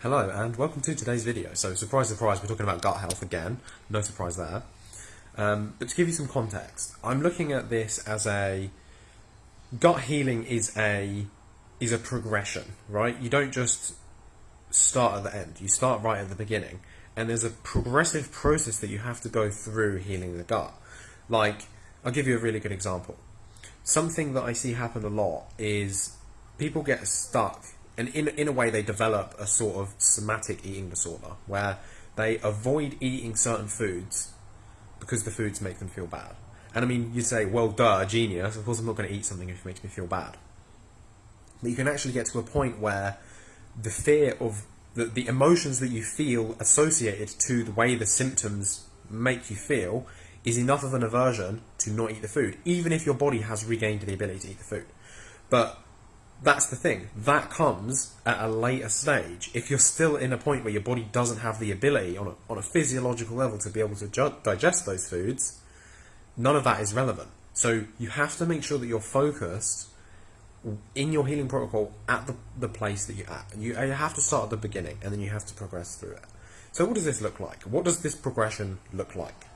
Hello and welcome to today's video. So surprise surprise we're talking about gut health again, no surprise there. Um, but to give you some context, I'm looking at this as a gut healing is a is a progression, right? You don't just start at the end, you start right at the beginning. And there's a progressive process that you have to go through healing the gut. Like, I'll give you a really good example. Something that I see happen a lot is people get stuck and in, in a way they develop a sort of somatic eating disorder where they avoid eating certain foods because the foods make them feel bad. And I mean, you say, well, duh, genius, of course I'm not going to eat something if it makes me feel bad. But you can actually get to a point where the fear of the, the emotions that you feel associated to the way the symptoms make you feel is enough of an aversion to not eat the food, even if your body has regained the ability to eat the food. But that's the thing. That comes at a later stage. If you're still in a point where your body doesn't have the ability on a, on a physiological level to be able to digest those foods, none of that is relevant. So you have to make sure that you're focused in your healing protocol at the, the place that you're at. You, you have to start at the beginning and then you have to progress through it. So what does this look like? What does this progression look like?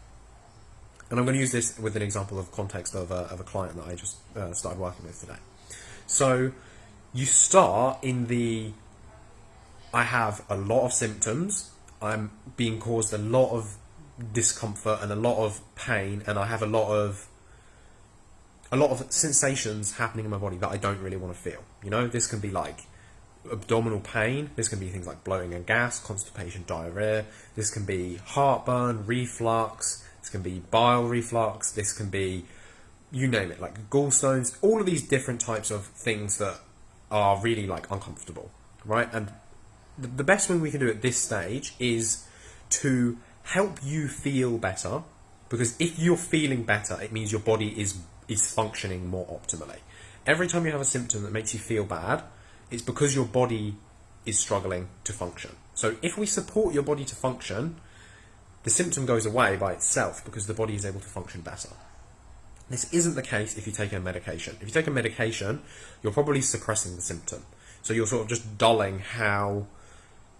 And I'm going to use this with an example of context of a, of a client that I just uh, started working with today. So you start in the I have a lot of symptoms. I'm being caused a lot of discomfort and a lot of pain, and I have a lot of a lot of sensations happening in my body that I don't really want to feel. You know, this can be like abdominal pain. This can be things like bloating and gas, constipation, diarrhea. This can be heartburn, reflux. This can be bile reflux. This can be you name it, like gallstones. All of these different types of things that are really like uncomfortable, right? And the, the best thing we can do at this stage is to help you feel better because if you're feeling better, it means your body is is functioning more optimally. Every time you have a symptom that makes you feel bad, it's because your body is struggling to function. So if we support your body to function, the symptom goes away by itself because the body is able to function better. This isn't the case if you take a medication. If you take a medication, you're probably suppressing the symptom. So you're sort of just dulling how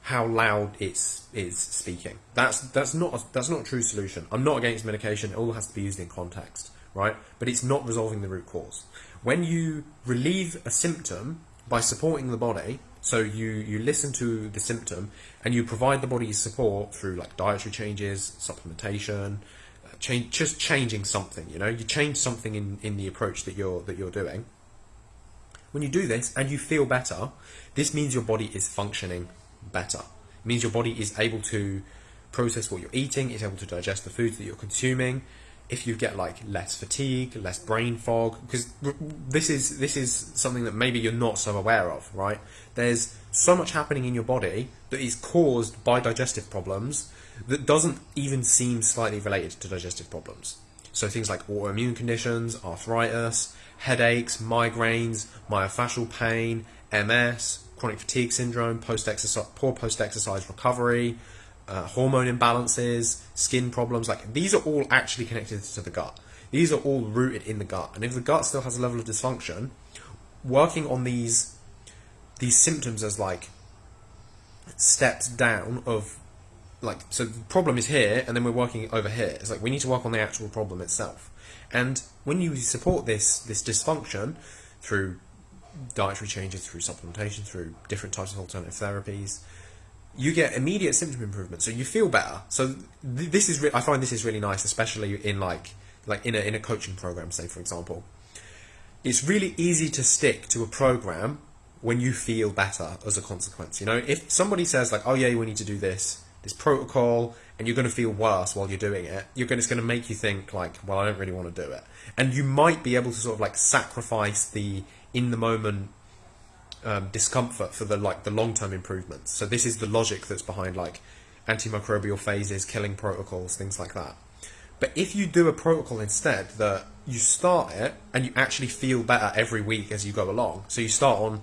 how loud it's is speaking. That's that's not a, that's not a true solution. I'm not against medication. It all has to be used in context, right? But it's not resolving the root cause. When you relieve a symptom by supporting the body, so you you listen to the symptom and you provide the body support through like dietary changes, supplementation, change, just changing something. You know, you change something in, in the approach that you're that you're doing. When you do this and you feel better, this means your body is functioning better. It means your body is able to process what you're eating, it's able to digest the foods that you're consuming. If you get like less fatigue, less brain fog, because this is this is something that maybe you're not so aware of, right? There's so much happening in your body that is caused by digestive problems that doesn't even seem slightly related to digestive problems. So things like autoimmune conditions, arthritis, headaches, migraines, myofascial pain, MS, chronic fatigue syndrome, post-exercise, poor post-exercise recovery, uh, hormone imbalances, skin problems. Like these are all actually connected to the gut. These are all rooted in the gut. And if the gut still has a level of dysfunction, working on these these symptoms as like steps down of like so the problem is here and then we're working over here. It's like we need to work on the actual problem itself. And when you support this this dysfunction through dietary changes through supplementation through different types of alternative therapies you get immediate symptom improvement. So you feel better. So th this is i find this is really nice especially in like like in a, in a coaching program say for example. It's really easy to stick to a program when you feel better as a consequence you know? If somebody says like oh yeah we need to do this this protocol and you're going to feel worse while you're doing it, you're going, it's going to make you think like, well, I don't really want to do it. And you might be able to sort of like sacrifice the in the moment um, discomfort for the like the long term improvements. So this is the logic that's behind like antimicrobial phases, killing protocols, things like that. But if you do a protocol instead that you start it and you actually feel better every week as you go along. So you start on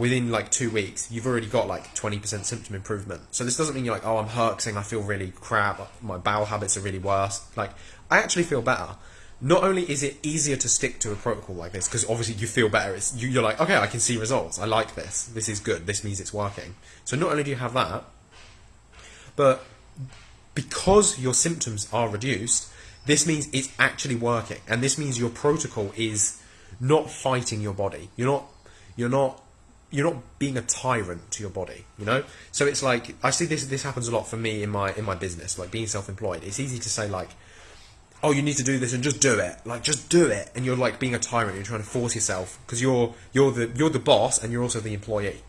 within like two weeks, you've already got like 20% symptom improvement. So this doesn't mean you're like, oh, I'm herxing, I feel really crap, my bowel habits are really worse. Like, I actually feel better. not only is it easier to stick to a protocol like this because obviously you feel better it's you, you're like okay i can see results i like this this is good this means it's working so not only do you have that but because your symptoms are reduced this means it's actually working and this means your protocol is not fighting your body you're not you're not you're not being a tyrant to your body you know so it's like i see this this happens a lot for me in my in my business like being self-employed it's easy to say like oh, you need to do this and just do it. Like, just do it. And you're like being a tyrant. You're trying to force yourself because you're you're the you're the boss and you're also the employee.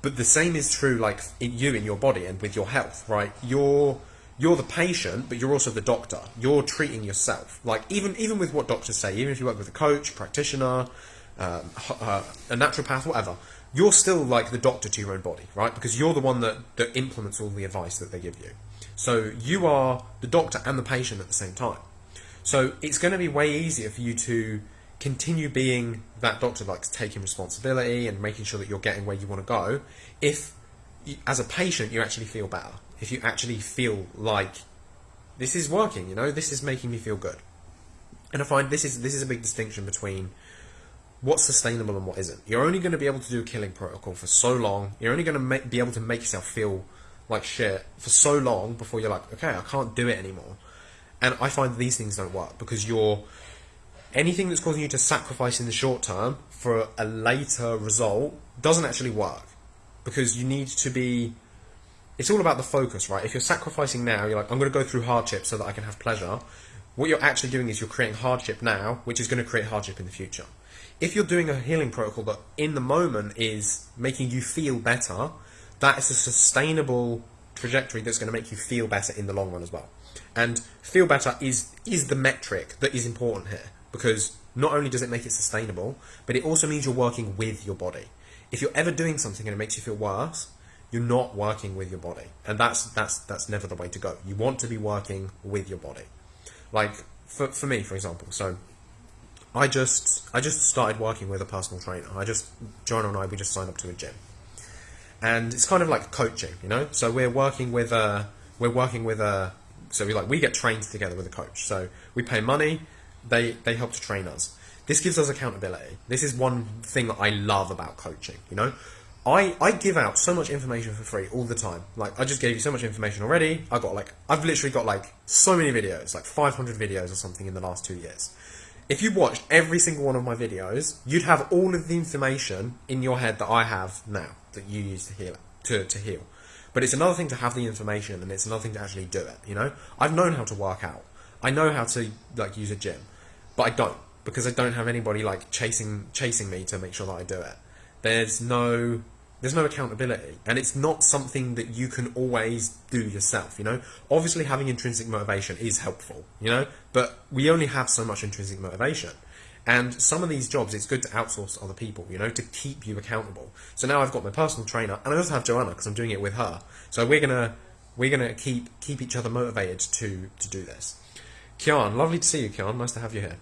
But the same is true, like in you in your body and with your health, right? You're you're the patient, but you're also the doctor. You're treating yourself. Like even even with what doctors say, even if you work with a coach, practitioner, uh, a naturopath, whatever, you're still like the doctor to your own body, right? Because you're the one that that implements all the advice that they give you. So you are the doctor and the patient at the same time. So it's going to be way easier for you to continue being that doctor, like taking responsibility and making sure that you're getting where you want to go. If, as a patient, you actually feel better. If you actually feel like this is working, you know, this is making me feel good. And I find this is this is a big distinction between what's sustainable and what isn't. You're only going to be able to do a killing protocol for so long. You're only going to be able to make yourself feel like shit for so long before you're like, okay, I can't do it anymore. And I find these things don't work because you're anything that's causing you to sacrifice in the short term for a later result doesn't actually work because you need to be. It's all about the focus, right? If you're sacrificing now, you're like, I'm going to go through hardship so that I can have pleasure. What you're actually doing is you're creating hardship now, which is going to create hardship in the future. If you're doing a healing protocol that in the moment is making you feel better, that is a sustainable trajectory that's going to make you feel better in the long run as well. And feel better is is the metric that is important here because not only does it make it sustainable, but it also means you're working with your body. If you're ever doing something and it makes you feel worse, you're not working with your body, and that's that's that's never the way to go. You want to be working with your body. Like for for me, for example, so I just I just started working with a personal trainer. I just Joanna and I we just signed up to a gym and it's kind of like coaching, you know. So we're working with a we're working with a so we like we get trained together with a coach. So we pay money, they they help to train us. This gives us accountability. This is one thing I love about coaching. You know, I I give out so much information for free all the time. Like I just gave you so much information already. I got like I've literally got like so many videos, like 500 videos or something in the last two years. If you watched every single one of my videos, you'd have all of the information in your head that I have now that you use to heal to, to heal. But it's another thing to have the information and it's another thing to actually do it, you know? I've known how to work out. I know how to like use a gym, but I don't because I don't have anybody like chasing chasing me to make sure that I do it. There's no there's no accountability and it's not something that you can always do yourself you know obviously having intrinsic motivation is helpful you know but we only have so much intrinsic motivation and some of these jobs, it's good to outsource other people, you know, to keep you accountable. So now I've got my personal trainer, and I also have Joanna because I'm doing it with her. So we're gonna we're gonna keep keep each other motivated to to do this. Kian, lovely to see you, Kian. Nice to have you here.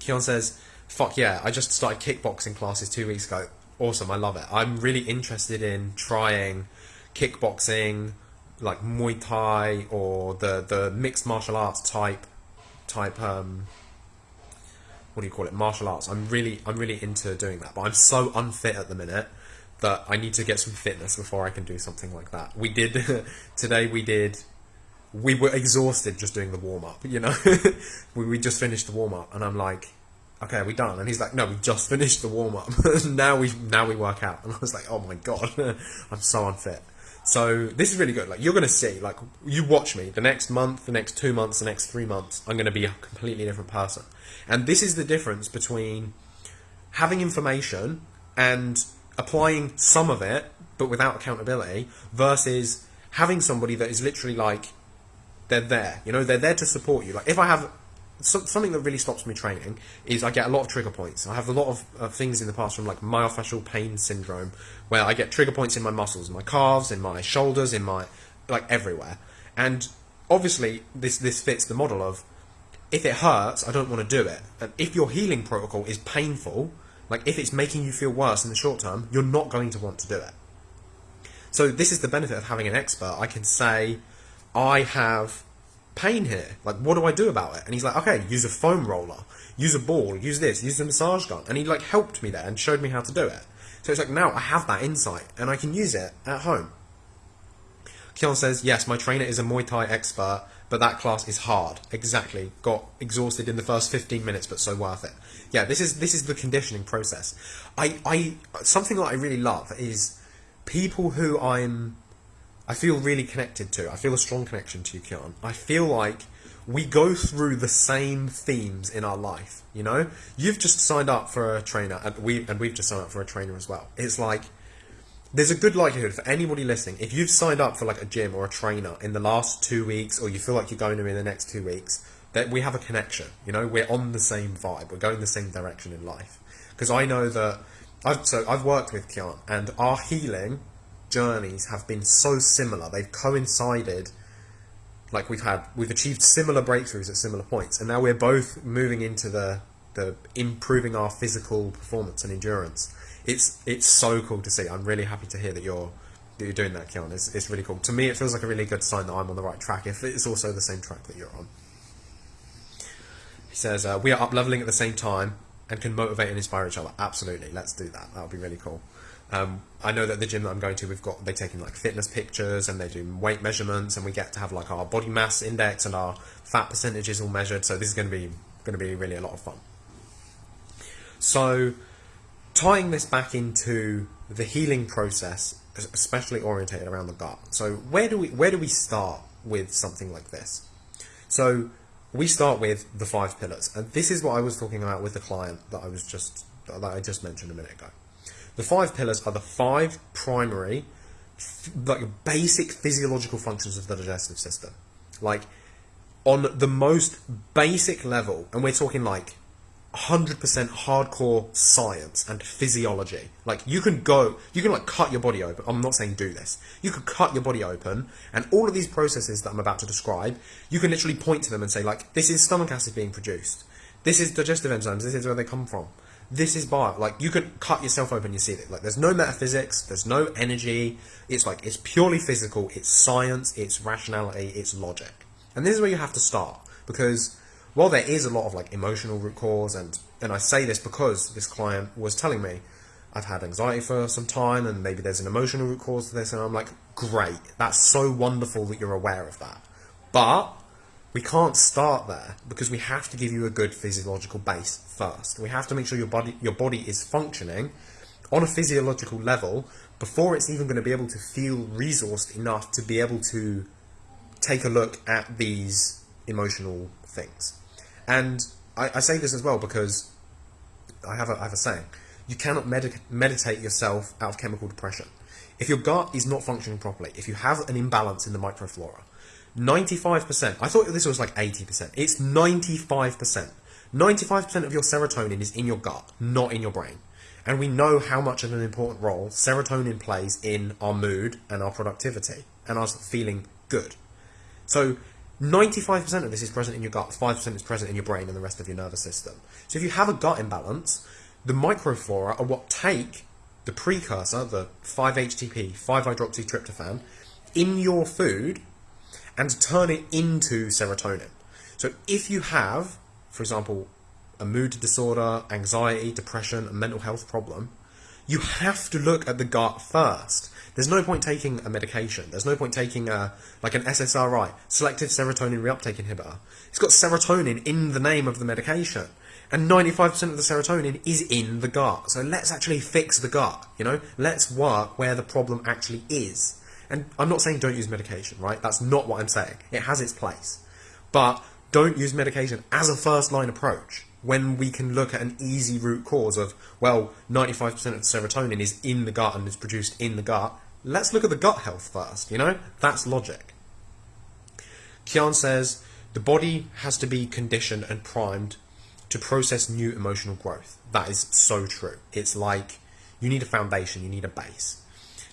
Kian says, "Fuck yeah! I just started kickboxing classes two weeks ago. Awesome, I love it. I'm really interested in trying kickboxing, like Muay Thai or the the mixed martial arts type type um, what do you call it? Martial arts. I'm really i'm really into doing that but i'm so unfit at the minute that i need to get some fitness before i can do something like that. We did today we did we were exhausted just doing the warm up you know? We, we just finished the warm up and i'm like okay are we done and he's like no we just finished the warm up now we now we work out and i was like oh my god i'm so unfit so this is really good. Like you're to see, like you watch me the next month, the next two months, the next three months. I'm to be a completely different person. And this is the difference between having information and applying some of it, but without accountability, versus having somebody that is literally like they're there. You know, they're there to support you. Like if I have something that really stops me training is I get a lot of trigger points. I have a lot of uh, things in the past from like myofascial pain syndrome, where I get trigger points in my muscles, in my calves, in my shoulders, in my like everywhere. And obviously, this this fits the model of if it hurts, I don't want to do it. And if your healing protocol is painful, like if it's making you feel worse in the short term, you're not going to want to do it. So this is the benefit of having an expert. I can say, I have pain here. Like, what do I do about it? And he's like, okay, use a foam roller, use a ball, use this, use a massage gun. And he like helped me there and showed me how to do it. So it's like now I have that insight and I can use it at home. Kian says, yes, my trainer is a Muay Thai expert, but that class is hard. Exactly. Got exhausted in the first 15 minutes, but so worth it. Yeah, this is this is the conditioning process. I, I something that I really love is people who I'm I feel really connected to. I feel a strong connection to you, Kian. I feel like we go through the same themes in our life. You know, you've just signed up for a trainer, and we and we've just signed up for a trainer as well. It's like there's a good likelihood for anybody listening, if you've signed up for like a gym or a trainer in the last two weeks, or you feel like you're going to in the next two weeks, that we have a connection. You know, we're on the same vibe. We're going the same direction in life. Because I know that I've so I've worked with Kian, and our healing journeys have been so similar. They've coincided. Like we've had, we've achieved similar breakthroughs at similar points, and now we're both moving into the the improving our physical performance and endurance it's it's so cool to see. I'm really happy to hear that you're that you're doing that, Kian. It's, it's really cool. To me, it feels like a really good sign that I'm on the right track. If it's also the same track that you're on. He says uh, we are up leveling at the same time and can motivate and inspire each other. Absolutely, let's do that. That would be really cool. Um, I know that the gym that I'm going to, we've got they taking like fitness pictures and they do weight measurements, and we get to have like our body mass index and our fat percentages all measured. So this is going to be going to be really a lot of fun. So tying this back into the healing process, especially orientated around the gut. So where do we where do we start with something like this? So we start with the five pillars, and this is what I was talking about with the client that I was just that I just mentioned a minute ago. The five pillars are the five primary, like basic physiological functions of the digestive system. Like on the most basic level, and we're talking like 100% hardcore science and physiology. Like you can go, you can like cut your body open. I'm not saying do this. You could cut your body open and all of these processes that I'm about to describe, you can literally point to them and say like, this is stomach acid being produced. This is digestive enzymes. This is where they come from. This is bio. Like you could cut yourself open, you see it. Like there's no metaphysics, there's no energy. It's like, it's purely physical. It's science, it's rationality, it's logic. And this is where you have to start because while there is a lot of like emotional root cause, and and I say this because this client was telling me I've had anxiety for some time, and maybe there's an emotional root cause to this, and I'm like, great, that's so wonderful that you're aware of that, but we can't start there because we have to give you a good physiological base first. We have to make sure your body your body is functioning on a physiological level before it's even going to be able to feel resourced enough to be able to take a look at these emotional things. And I, I say this as well because I have a, I have a saying. You cannot med meditate yourself out of chemical depression. If your gut is not functioning properly, if you have an imbalance in the microflora, 95%, I thought this was like 80%, it's 95%. 95% of your serotonin is in your gut, not in your brain. And we know how much of an important role serotonin plays in our mood and our productivity and us feeling good. So 95% of this is present in your gut, 5% is present in your brain and the rest of your nervous system. So if you have a gut imbalance, the microflora are what take the precursor, the 5-HTP, 5-hydroxytryptophan, in your food and turn it into serotonin. So if you have, for example, a mood disorder, anxiety, depression, a mental health problem, you have to look at the gut first. There's no point taking a medication. There's no point taking a like an SSRI, selective serotonin reuptake inhibitor. It's got serotonin in the name of the medication. And 95% of the serotonin is in the gut. So let's actually fix the gut, you know? Let's work where the problem actually is. And I'm not saying don't use medication, right? That's not what I'm saying. It has its place. But don't use medication as a first line approach when we can look at an easy root cause of, well, 95% of serotonin is in the gut and is produced in the gut, let's look at the gut health first, you know? That's logic. Kian says the body has to be conditioned and primed to process new emotional growth. That is so true. It's like you need a foundation, you need a base.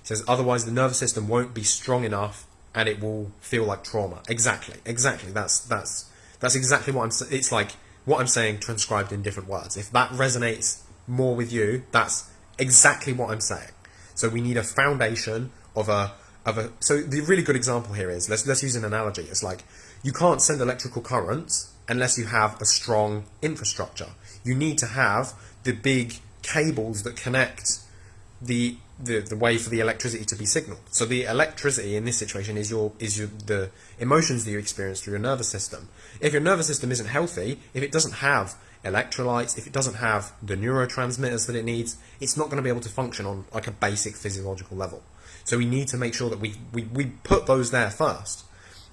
Says otherwise the nervous system won't be strong enough and it will feel like trauma. Exactly, exactly. That's that's that's exactly what I'm. It's like what I'm saying transcribed in different words. If that resonates more with you, that's exactly what I'm saying. So we need a foundation of a of a. So the really good example here is let's let's use an analogy. It's like you can't send electrical currents unless you have a strong infrastructure. You need to have the big cables that connect the the, the way for the electricity to be signaled. So the electricity in this situation is your is your the emotions that you experience through your nervous system. If your nervous system isn't healthy, if it doesn't have electrolytes, if it doesn't have the neurotransmitters that it needs, it's not going to be able to function on like a basic physiological level. So we need to make sure that we, we, we put those there first.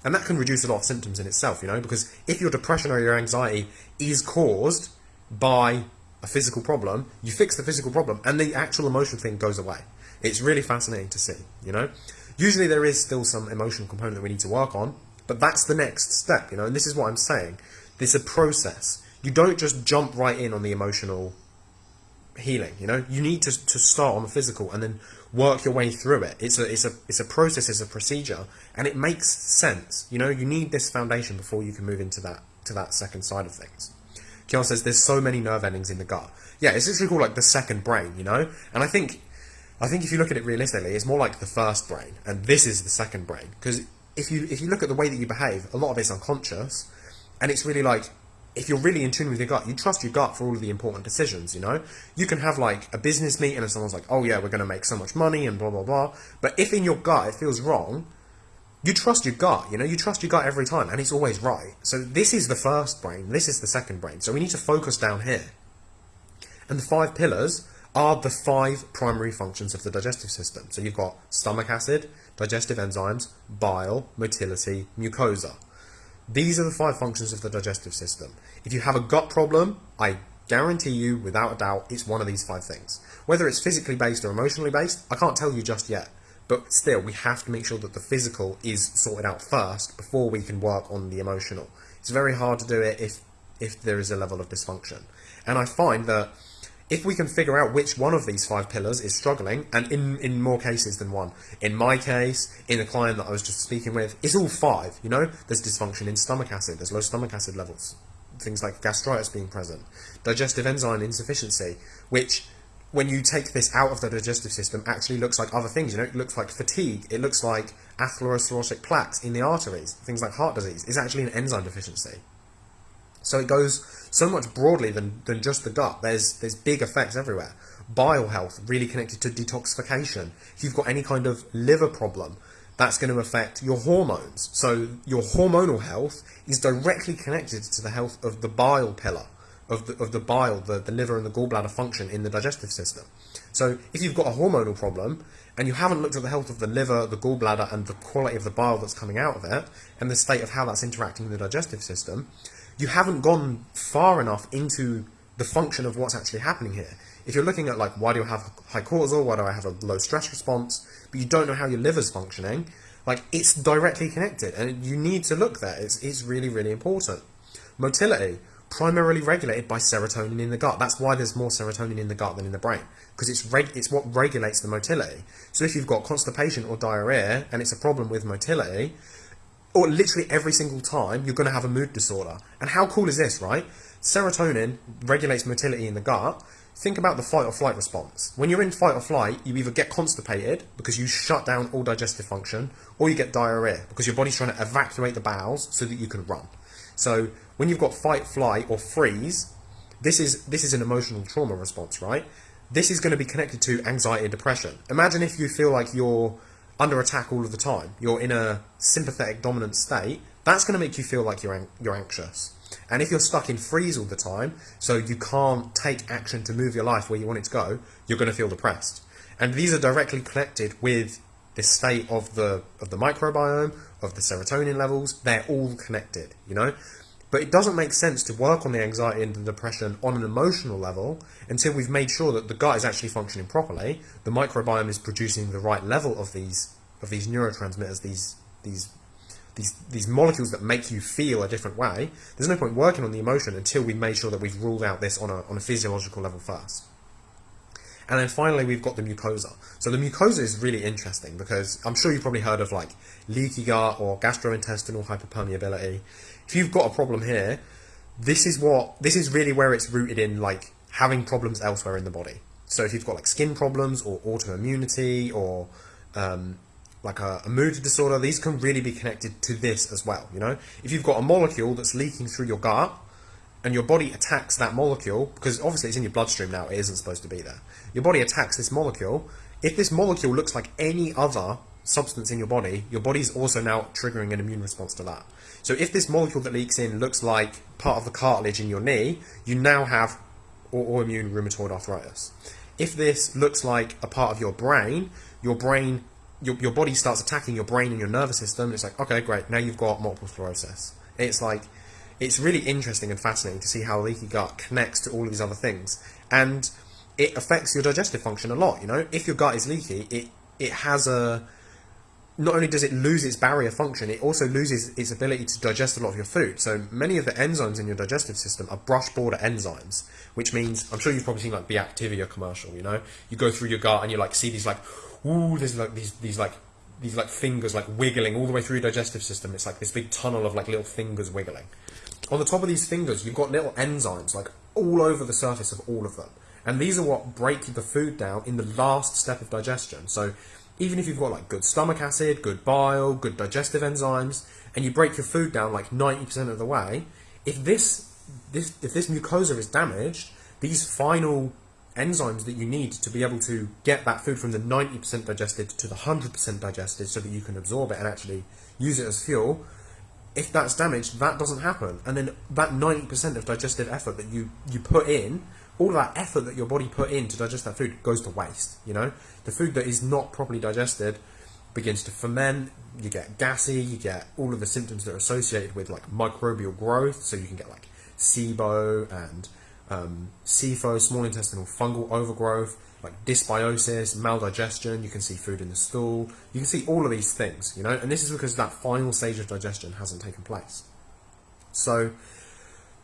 And that can reduce a lot of symptoms in itself, you know, because if your depression or your anxiety is caused by a physical problem, you fix the physical problem and the actual emotional thing goes away. It's really fascinating to see, you know. Usually there is still some emotional component that we need to work on, but that's the next step, you know, and this is what I'm saying. This is a process. You don't just jump right in on the emotional healing, you know. You need to, to start on the physical and then work your way through it. It's a it's a it's a process, it's a procedure, and it makes sense. You know, you need this foundation before you can move into that to that second side of things. Kian says there's so many nerve endings in the gut. Yeah, it's literally called like the second brain, you know? And I think I think if you look at it realistically, it's more like the first brain, and this is the second brain. Because if you if you look at the way that you behave, a lot of it's unconscious, and it's really like if you're really in tune with your gut, you trust your gut for all of the important decisions, you know? You can have like a business meeting and someone's like, oh yeah, we're going to make so much money and blah, blah, blah. But if in your gut it feels wrong, you trust your gut, you know? You trust your gut every time and it's always right. So this is the first brain, this is the second brain. So we need to focus down here. And the five pillars are the five primary functions of the digestive system. So you've got stomach acid, digestive enzymes, bile, motility, mucosa. These are the five functions of the digestive system. If you have a gut problem, I guarantee you, without a doubt, it's one of these five things. Whether it's physically based or emotionally based, I can't tell you just yet. But still, we have to make sure that the physical is sorted out first before we can work on the emotional. It's very hard to do it if if there is a level of dysfunction. And I find that if we can figure out which one of these five pillars is struggling, and in, in more cases than one, in my case, in the client that I was just speaking with, it's all five, you know? There's dysfunction in stomach acid, there's low stomach acid levels, things like gastritis being present, digestive enzyme insufficiency, which when you take this out of the digestive system actually looks like other things, you know, it looks like fatigue, it looks like atherosclerotic plaques in the arteries, things like heart disease, it's actually an enzyme deficiency. So it goes so much broadly than, than just the gut. There's there's big effects everywhere. Bile health really connected to detoxification. If you've got any kind of liver problem, that's going to affect your hormones. So your hormonal health is directly connected to the health of the bile pillar, of the, of the bile, the, the liver and the gallbladder function in the digestive system. So if you've got a hormonal problem and you haven't looked at the health of the liver, the gallbladder and the quality of the bile that's coming out of it and the state of how that's interacting with the digestive system, you haven't gone far enough into the function of what's actually happening here. If you're looking at like why do I have high cortisol, why do I have a low stress response, but you don't know how your liver's functioning, like it's directly connected and you need to look there. It's, it's really, really important. Motility, primarily regulated by serotonin in the gut. That's why there's more serotonin in the gut than in the brain because it's it's what regulates the motility. So if you've got constipation or diarrhea and it's a problem with motility, or literally every single time, you're going to have a mood disorder. And how cool is this, right? Serotonin regulates motility in the gut. Think about the fight or flight response. When you're in fight or flight, you either get constipated because you shut down all digestive function, or you get diarrhea because your body's trying to evacuate the bowels so that you can run. So when you've got fight, flight, or freeze, this is this is an emotional trauma response, right? This is going to be connected to anxiety and depression. Imagine if you feel like you're under attack all of the time, you're in a sympathetic dominant state, that's going to make you feel like you're, you're anxious. And if you're stuck in freeze all the time, so you can't take action to move your life where you want it to go, you're going to feel depressed. And these are directly connected with the state of the of the microbiome, of the serotonin levels. They're all connected, you know. But it doesn't make sense to work on the anxiety and the depression on an emotional level until we've made sure that the gut is actually functioning properly, the microbiome is producing the right level of these of these neurotransmitters, these these these these molecules that make you feel a different way. There's no point working on the emotion until we've made sure that we've ruled out this on a on a physiological level first. And then finally, we've got the mucosa. So the mucosa is really interesting because I'm sure you've probably heard of like leaky gut or gastrointestinal hyperpermeability. If you've got a problem here, this is what this is really where it's rooted in like having problems elsewhere in the body. So if you've got like skin problems or autoimmunity or um, like a, a mood disorder, these can really be connected to this as well. You know, if you've got a molecule that's leaking through your gut, and your body attacks that molecule because obviously it's in your bloodstream now, it isn't supposed to be there. Your body attacks this molecule. If this molecule looks like any other substance in your body, your body's also now triggering an immune response to that. So if this molecule that leaks in looks like part of the cartilage in your knee, you now have autoimmune rheumatoid arthritis. If this looks like a part of your brain, your brain, your, your body starts attacking your brain and your nervous system. It's like, okay, great, now you've got multiple sclerosis. It's like, it's really interesting and fascinating to see how leaky gut connects to all of these other things. And it affects your digestive function a lot, you know? If your gut is leaky, it, it has a, not only does it lose its barrier function, it also loses its ability to digest a lot of your food. So many of the enzymes in your digestive system are brush border enzymes, which means I'm sure you've probably seen like the Activia commercial. You know, you go through your gut and you like see these like, ooh, there's like these these like these like fingers like wiggling all the way through your digestive system. It's like this big tunnel of like little fingers wiggling. On the top of these fingers, you've got little enzymes like all over the surface of all of them, and these are what break the food down in the last step of digestion. So even if you've got like good stomach acid, good bile, good digestive enzymes, and you break your food down like 90% of the way, if this, this, if this mucosa is damaged, these final enzymes that you need to be able to get that food from the 90% digested to the 100% digested so that you can absorb it and actually use it as fuel, if that's damaged, that doesn't happen. And then that 90% of digestive effort that you, you put in all that effort that your body put in to digest that food goes to waste. You know, the food that is not properly digested begins to ferment. You get gassy. You get all of the symptoms that are associated with like microbial growth. So you can get like SIBO and um, SIFO, small intestinal fungal overgrowth, like dysbiosis, maldigestion. You can see food in the stool. You can see all of these things. You know, and this is because that final stage of digestion hasn't taken place. So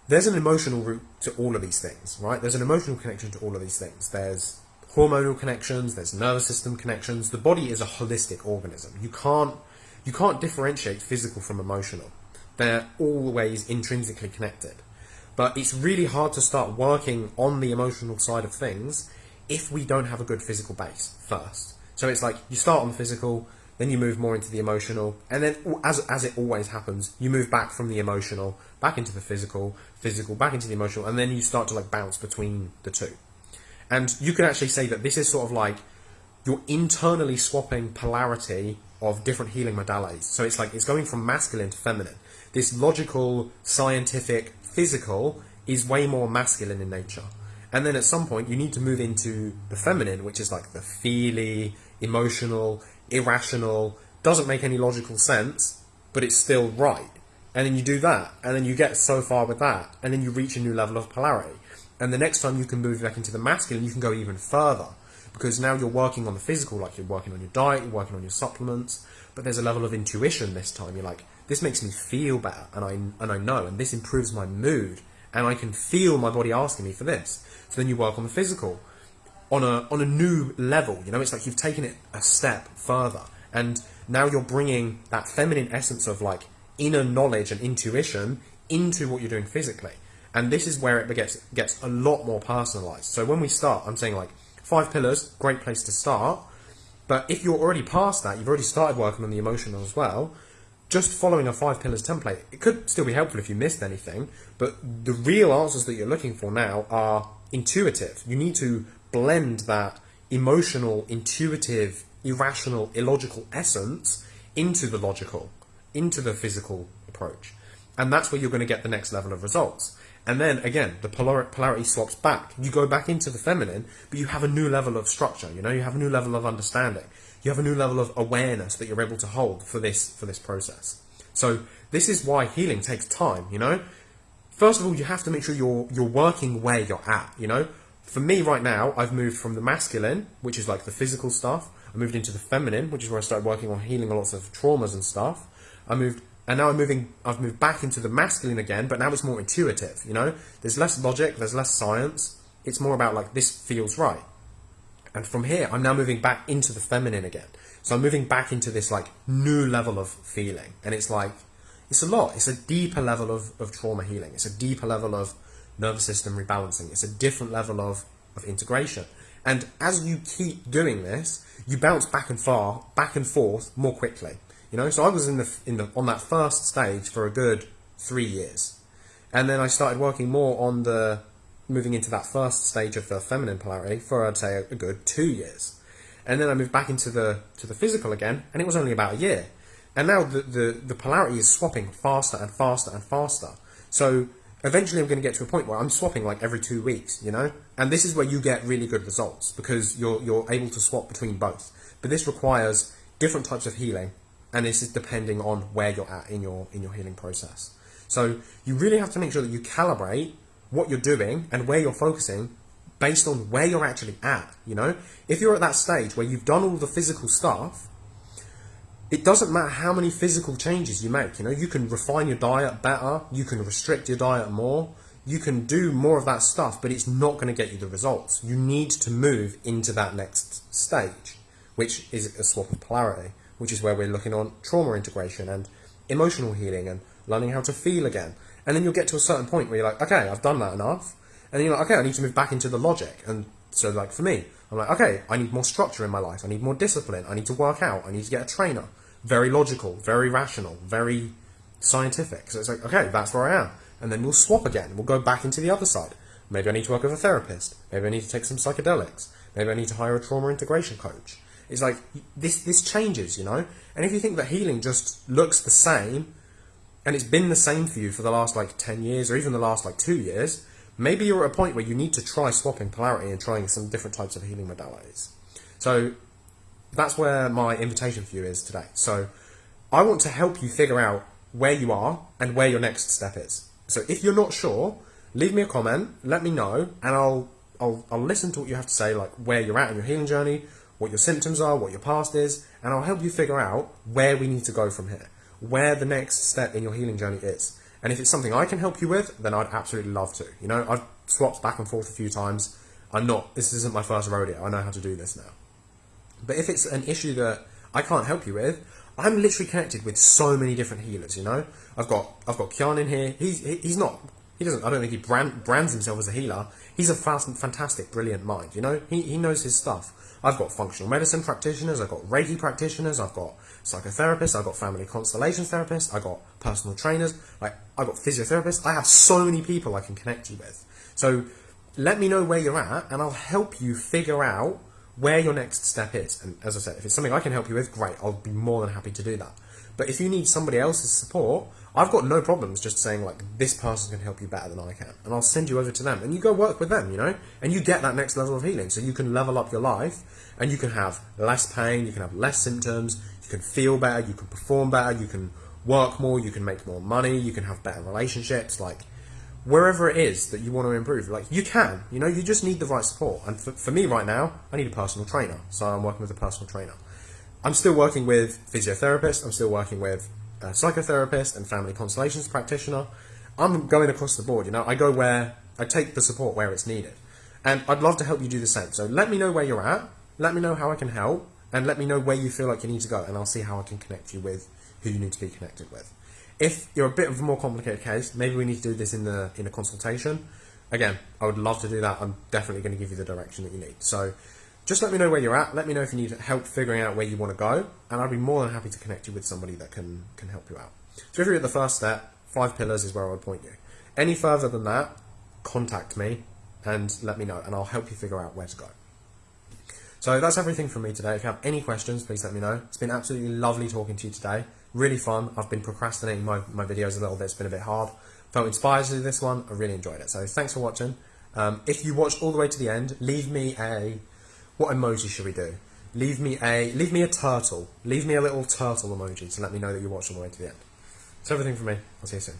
there's an emotional root to all of these things, right? There's an emotional connection to all of these things. There's hormonal connections, there's nervous system connections. The body is a holistic organism. You can't you can't differentiate physical from emotional. They're always intrinsically connected. But it's really hard to start working on the emotional side of things if we don't have a good physical base first. So it's like you start on the physical, then you move more into the emotional, and then as as it always happens, you move back from the emotional back into the physical, physical back into the emotional, and then you start to like bounce between the two. And you could actually say that this is sort of like you're internally swapping polarity of different healing modalities. So it's like it's going from masculine to feminine. This logical, scientific, physical is way more masculine in nature. And then at some point you need to move into the feminine, which is like the feely, emotional, irrational, doesn't make any logical sense, but it's still right. And then you do that, and then you get so far with that, and then you reach a new level of polarity. And the next time you can move back into the masculine, you can go even further. Because now you're working on the physical, like you're working on your diet, you're working on your supplements, but there's a level of intuition this time. You're like, this makes me feel better, and I, and I know, and this improves my mood, and I can feel my body asking me for this. So then you work on the physical on a on a new level. You know, it's like you've taken it a step further, and now you're bringing that feminine essence of like inner knowledge and intuition into what you're doing physically. And this is where it gets gets a lot more personalized. So when we start, I'm saying like five pillars, great place to start. But if you're already past that, you've already started working on the emotional as well. Just following a five pillars template, it could still be helpful if you missed anything. But the real answers that you're looking for now are intuitive. You need to blend that emotional, intuitive, irrational, illogical essence into the logical, into the physical approach. And that's where you're going to get the next level of results. And then again, the polar polarity swaps back. You go back into the feminine, but you have a new level of structure. You know, you have a new level of understanding. You have a new level of awareness that you're able to hold for this for this process. So this is why healing takes time. You know, first of all, you have to make sure you're you're working where you're at. You know, for me right now, I've moved from the masculine, which is like the physical stuff. I moved into the feminine, which is where I started working on healing a lots of traumas and stuff. I moved, and now I'm moving. I've moved back into the masculine again, but now it's more intuitive. You know, there's less logic, there's less science. It's more about like this feels right. And from here, I'm now moving back into the feminine again. So I'm moving back into this like new level of feeling, and it's like it's a lot. It's a deeper level of, of trauma healing. It's a deeper level of nervous system rebalancing. It's a different level of, of integration. And as you keep doing this, you bounce back and far, back and forth more quickly. You know, so I was in the in the on that first stage for a good three years, and then I started working more on the moving into that first stage of the feminine polarity for I'd say a, good two years, and then I moved back into the to the physical again, and it was only about a year, and now the the, the polarity is swapping faster and faster and faster. So eventually I'm going to get to a point where I'm swapping like every two weeks, you know? And this is where you get really good results because you're, you're able to swap between both. But this requires different types of healing and this is depending on where you're at in your, in your healing process. So you really have to make sure that you calibrate what you're doing and where you're focusing based on where you're actually at, you know? If you're at that stage where you've done all the physical stuff it doesn't matter how many physical changes you make. You know, you can refine your diet better, you can restrict your diet more, you can do more of that stuff, but it's not going to get you the results. You need to move into that next stage, which is a swap of polarity, which is where we're looking on trauma integration and emotional healing and learning how to feel again. And then you'll get to a certain point where you're like, okay, I've done that enough. And you're like, okay, I need to move back into the logic. And so, like, for me, I'm like, okay, I need more structure in my life. I need more discipline. I need to work out. I need to get a trainer very logical, very rational, very scientific. So it's like, okay, that's where I am. And then we'll swap again. We'll go back into the other side. Maybe I need to work with a therapist. Maybe I need to take some psychedelics. Maybe I need to hire a trauma integration coach. It's like this this changes, you know? And if you think that healing just looks the same and it's been the same for you for the last like 10 years or even the last like 2 years, maybe you're at a point where you need to try swapping polarity and trying some different types of healing modalities. So that's where my invitation for you is today. So I want to help you figure out where you are and where your next step is. So if you're not sure, leave me a comment, let me know, and I'll I'll, I'll listen to what you have to say, like where you're at in your healing journey, what your symptoms are, what your past is, and I'll help you figure out where we need to go from here, where the next step in your healing journey is. And if it's something I can help you with, then I'd absolutely love to. You know, I've swapped back and forth a few times. I'm not, this isn't my first rodeo. I know how to do this now. But if it's an issue that I can't help you with, I'm literally connected with so many different healers. You know, I've got I've got Kian in here. He's he's not he doesn't I don't think he brand, brands himself as a healer. He's a fast, fantastic, brilliant mind. You know, he he knows his stuff. I've got functional medicine practitioners. I've got Reiki practitioners. I've got psychotherapists. I've got family constellation therapists. I've got personal trainers. Like I've got physiotherapists. I have so many people I can connect you with. So let me know where you're at, and I'll help you figure out where your next step is. And as I said, if it's something I can help you with, great, I'll be more than happy to do that. But if you need somebody else's support, I've got no problems just saying like this person can help you better than I can, and I'll send you over to them, and you go work with them, you know, and you get that next level of healing, so you can level up your life, and you can have less pain, you can have less symptoms, you can feel better, you can perform better, you can work more, you can make more money, you can have better relationships, like wherever it is that you want to improve. Like you can, you know, you just need the right support. And for, for me right now, I need a personal trainer. So I'm working with a personal trainer. I'm still working with physiotherapists. I'm still working with a psychotherapist and family constellations practitioner. I'm going across the board. You know, I go where I take the support where it's needed, and I'd love to help you do the same. So let me know where you're at. Let me know how I can help, and let me know where you feel like you need to go, and I'll see how I can connect you with who you need to be connected with. If you're a bit of a more complicated case, maybe we need to do this in the in a consultation. Again, I would love to do that. I'm definitely going to give you the direction that you need. So just let me know where you're at. Let me know if you need help figuring out where you want to go, and I'd be more than happy to connect you with somebody that can can help you out. So if you're at the first step, five pillars is where I would point you. Any further than that, contact me and let me know, and I'll help you figure out where to go. So that's everything from me today. If you have any questions, please let me know. It's been absolutely lovely talking to you today. Really fun. I've been procrastinating my, my videos a little bit. It's been a bit hard. Felt inspired to do this one. I really enjoyed it. So thanks for watching. Um, if you watched all the way to the end, leave me a... What emoji should we do? Leave me a leave me a turtle. Leave me a little turtle emoji to let me know that you watched all the way to the end. That's everything from me. I'll see you soon.